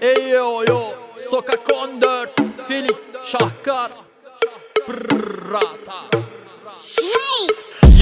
Eyo yo Sokak 14 Felix Şahkar. Prrrata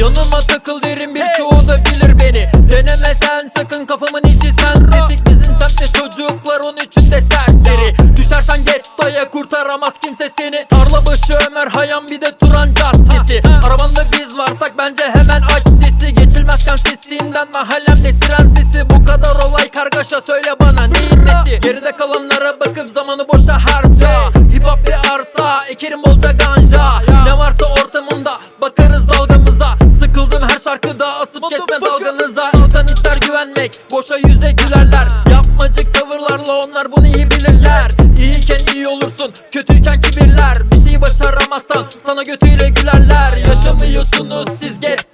Yanıma takıl derim birçoğu da bilir beni. Denemesen sakın kafamın içi sentetik Bizim semtte çocuklar 13'ünde serseri. Düşersen gettoya kurtaramaz kimse seni. Tarla başı Ömer Hayam bir de Turan Caddesi. Arabanda biz varsak bence hemen aç sesi. Geçilmezken sesinden mahallemde siren sesi. Bu kadar olay kargaşa söyle bana. neyin nesi? Geride kalanlara bakıp zamanı boşa harca. Hip hop bir arsa ekerim bolca ganja. Ne varsa ortamında bakarız dalgamıza. Sıkıldım her şarkıda asıp kesme dalganıza. İnsan ister güvenmek boşa yüze gülerler. Yapmacık tavırlarla onlar bunu iyi bilirler. İyiyken iyi olursun kötüyken kibirler. Bir şeyi başaramazsan sana götüyle gülerler. Yaşamıyorsunuz siz gettoda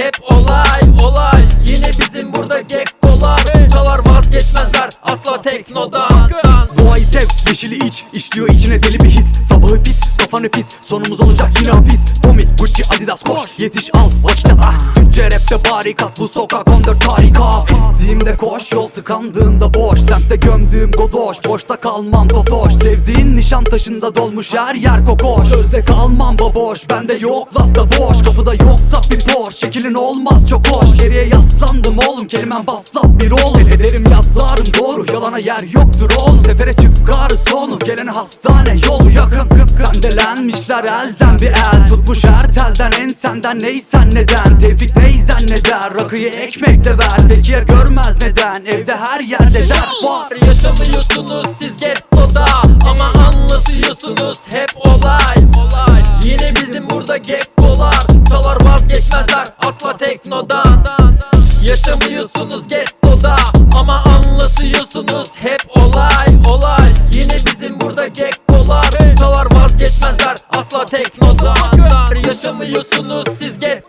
hep olay olay. Yine bizim burada gekkolar çalar vazgeçmezler asla teknodan. Doğayı sev, yeşili iç. İşliyor içine deli bir his. Sabahı pis, kafa nefis. Sonumuz olacak yine hapis. Tommy, Gucci, Adidas koş. Yetiş al, vakit az ah. Türkçe rapte barikat. Bu sokak 14 tarikat tıkandığında boş Semtte gömdüğüm godoş. Boşta kalmam totoş. Sevdiğin nişan taşında dolmuş her yer kokoş. Sözde kalmam baboş Bende yok lafta boş. Kapıda yoksa bir boş Şekilin olmaz çok hoş. Geriye yaslandım oğlum Kelimem baslat bir oğlum. Ederim yazarım doğru. Yalana yer yoktur oğlum. Sefere çıkarız sonu Gelene hastane yolu yakın. Sendelenmişler elden bir el. Tutmuş her telden en senden neysen neden? Tevfik ney zanneder Rakıyı ekmek de ver. Peki ya görmez neden? Evde her yerde dert var. Yaşamıyorsunuz siz gettoda ama anlatıyorsunuz hep olay olay. Yine bizim burada gekkolar çalar vazgeçmezler asla teknodan. Yaşamıyorsunuz gettoda ama anlatıyorsunuz hep olay olay. Yine bizim burada gekkolar çalar vazgeçmezler asla teknodan. Yaşamıyorsunuz siz gettoda